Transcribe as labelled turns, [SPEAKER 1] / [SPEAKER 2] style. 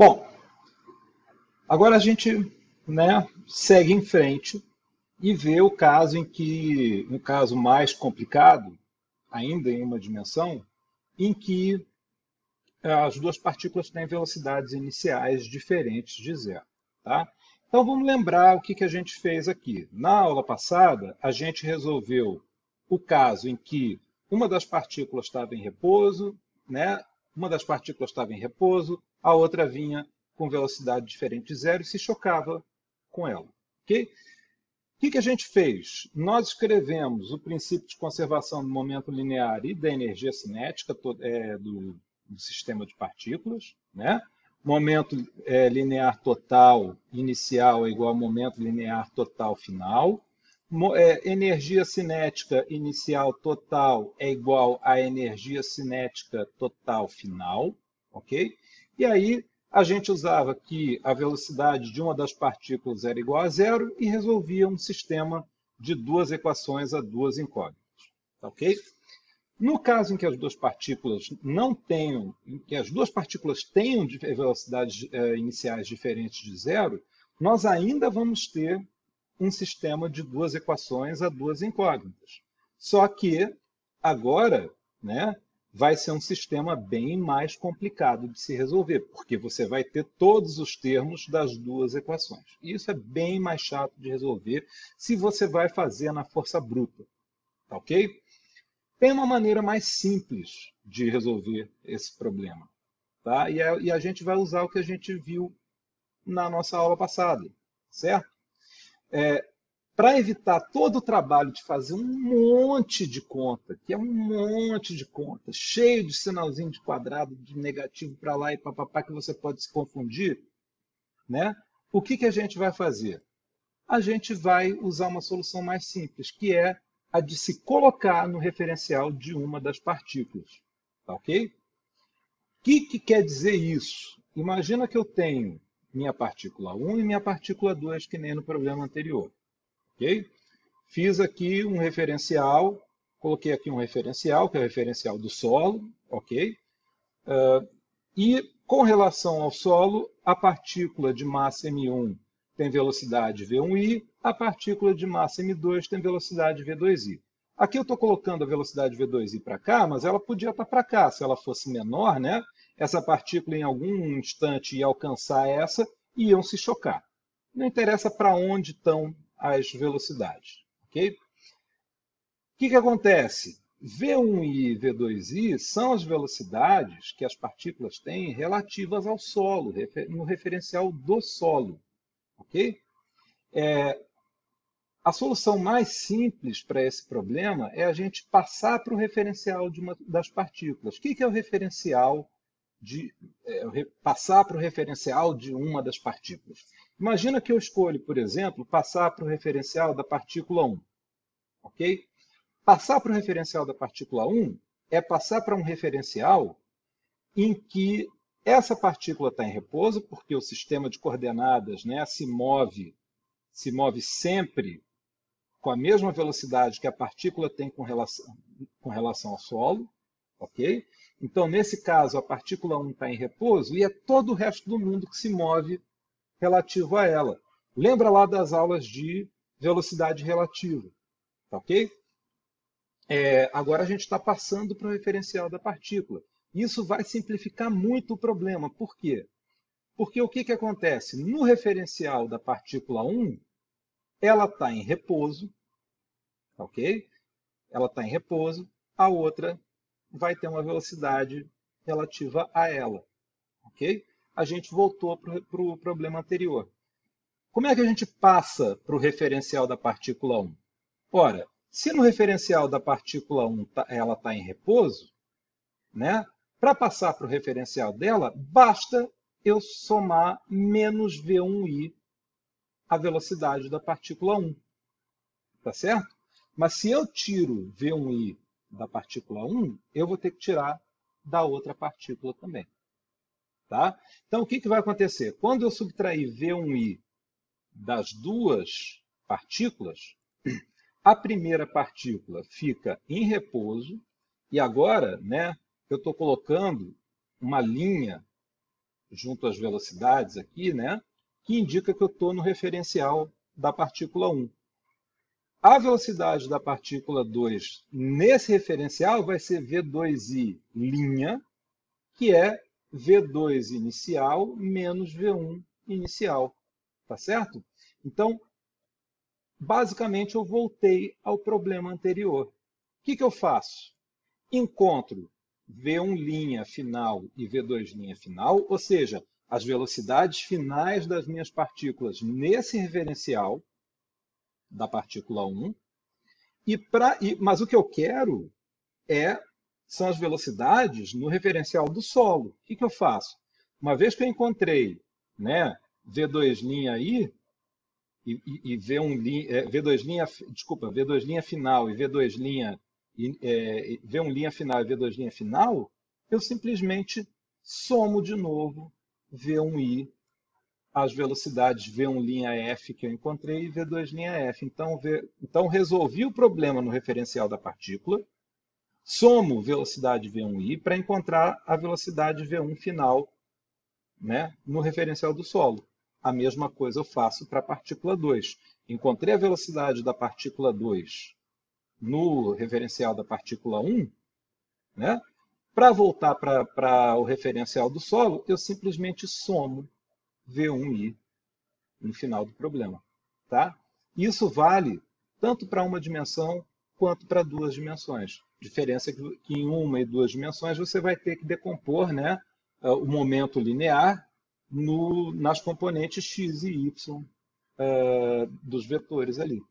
[SPEAKER 1] Bom, agora a gente né, segue em frente e vê o caso em que, um caso mais complicado, ainda em uma dimensão, em que eh, as duas partículas têm velocidades iniciais diferentes de zero. Tá? Então vamos lembrar o que, que a gente fez aqui. Na aula passada, a gente resolveu o caso em que uma das partículas estava em repouso, né? Uma das partículas estava em repouso, a outra vinha com velocidade diferente de zero e se chocava com ela. Okay? O que, que a gente fez? Nós escrevemos o princípio de conservação do momento linear e da energia cinética é, do, do, sistema de partículas. Né? Momento é, linear total inicial é igual ao momento linear total final. É, energia cinética inicial total é igual à energia cinética total final, ok? E aí a gente usava que a velocidade de uma das partículas era igual a zero e resolvia um sistema de duas equações a duas incógnitas, tá ok? No caso em que as duas partículas não tenham, em que as duas partículas tenham velocidades eh, iniciais diferentes de zero, nós ainda vamos ter um sistema de duas equações a duas incógnitas. Só que agora, né, vai ser um sistema bem mais complicado de se resolver, porque você vai ter todos os termos das duas equações. E isso é bem mais chato de resolver se você vai fazer na força bruta. Tá ok? Tem uma maneira mais simples de resolver esse problema. Tá? E, a, e a gente vai usar o que a gente viu na nossa aula passada, certo? É, para evitar todo o trabalho de fazer um monte de conta, que é um monte de conta, cheio de sinalzinho de quadrado, de negativo para lá e papapá, que você pode se confundir, né? o que, que a gente vai fazer? A gente vai usar uma solução mais simples, que é a de se colocar no referencial de uma das partículas. Tá ok? O que, que quer dizer isso? Imagina que eu tenho minha partícula 1 e minha partícula 2, que nem no problema anterior. Ok? Fiz aqui um referencial, coloquei aqui um referencial, que é o referencial do solo, ok? Uh, e com relação ao solo, a partícula de massa M1 tem velocidade V1i, a partícula de massa M2 tem velocidade V2i. Aqui eu estou colocando a velocidade V2i para cá, mas ela podia estar tá para cá. Se ela fosse menor, né, essa partícula em algum instante ia alcançar essa e iam se chocar. Não interessa para onde estão as velocidades. ok? O que, que acontece? V1 e V2i são as velocidades que as partículas têm relativas ao solo, no referencial do solo. ok? É, a solução mais simples para esse problema é a gente passar para o referencial uma das partículas. O que, que é o referencial de é, passar para o referencial de uma das partículas. Imagina que eu escolho, por exemplo, passar para o referencial da partícula 1. Ok? Passar para o referencial da partícula 1 é passar para um referencial em que essa partícula está em repouso, porque o sistema de coordenadas né, se, move, se move sempre com a mesma velocidade que a partícula tem com relação, com relação ao solo. Ok? Então, nesse caso, a partícula 1 está em repouso e é todo o resto do mundo que se move relativo a ela. Lembra lá das aulas de velocidade relativa, tá ok? É, agora a gente está passando para o referencial da partícula. Isso vai simplificar muito o problema. Por quê? Porque o que, que acontece? No referencial da partícula 1, ela está em repouso, tá ok? Ela está em repouso, a outra vai ter uma velocidade relativa a ela. Ok? A gente voltou para o pro problema anterior. Como é que a gente passa para o referencial da partícula 1? Ora, se no referencial da partícula 1 tá, ela está em repouso, né? para passar para o referencial dela, basta eu somar menos V1i a velocidade da partícula 1. Tá certo? Mas se eu tiro V1i da partícula 1, eu vou ter que tirar da outra partícula também. Tá? Então, o que, que vai acontecer? Quando eu subtrair V1i das duas partículas, a primeira partícula fica em repouso, e agora né, eu estou colocando uma linha junto às velocidades aqui, né, que indica que eu estou no referencial da partícula 1. A velocidade da partícula 2 nesse referencial vai ser V2i linha, que é V2 inicial menos V1 inicial. Tá certo? Então, basicamente, eu voltei ao problema anterior. O que, que eu faço? Encontro V1' final e V2' final, ou seja, as velocidades finais das minhas partículas nesse referencial da partícula 1. E pra, e, mas o que eu quero é são as velocidades no referencial do solo. O que, que eu faço? Uma vez que eu encontrei né, V2' aí, e, e, e V1 é, V2 linha, desculpa, V2 linha final e V2 linha e, é, V1 linha final e V2 linha final, eu simplesmente somo de novo V1i as velocidades V1 linha F que eu encontrei e V2 linha F. Então, v, então resolvi o problema no referencial da partícula, somo velocidade V1i para encontrar a velocidade V1 final né, no referencial do solo. A mesma coisa eu faço para a partícula 2. Encontrei a velocidade da partícula 2 no referencial da partícula 1, né? Para voltar para o referencial do solo, eu simplesmente somo V1i no final do problema. Tá? Isso vale tanto para uma dimensão quanto para duas dimensões. Diferença que em uma e duas dimensões você vai ter que decompor né, o momento linear no, nas componentes x e y uh, dos vetores ali.